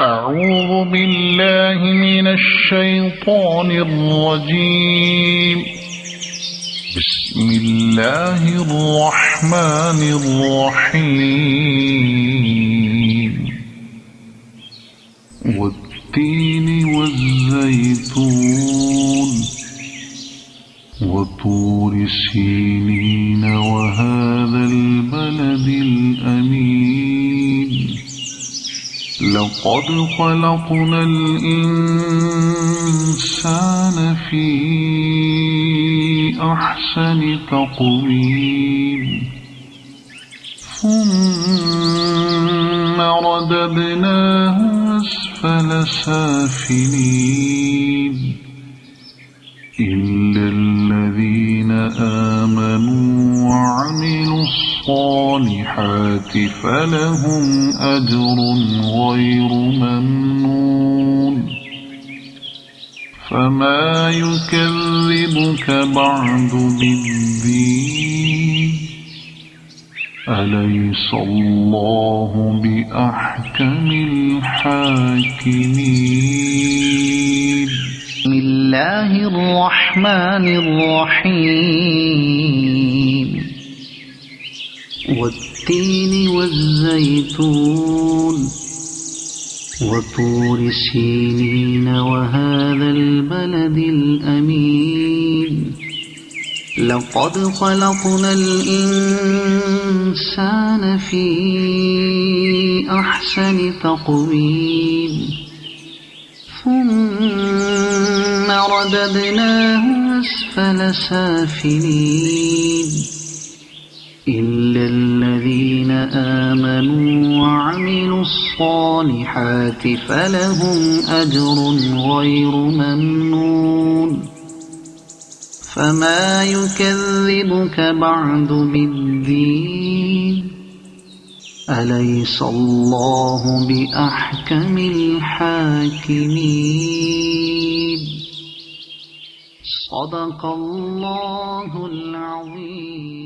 أعوذ بالله من الشيطان الرجيم. بسم الله الرحمن الرحيم. والتين والزيتون وطور سينين وهذا البلد لقد خلقنا الإنسان في أحسن تقويم. ثم رددناه أسفل سافلين. إلا الذين آمنوا وعملوا الصالحات فلهم أجر فما يكذبك بعد بالدين أليس الله بأحكم الحاكمين بسم الله الرحمن الرحيم والتين والزيتون وطور سينين وهذا البلد الأمين. لقد خلقنا الإنسان في أحسن تقويم. ثم رددناه أسفل سافلين. إلا الذين آمنوا الصالحات فلهم أجر غير ممنون. فما يكذبك بعد بالدين. أليس الله بأحكم الحاكمين؟ صدق الله العظيم.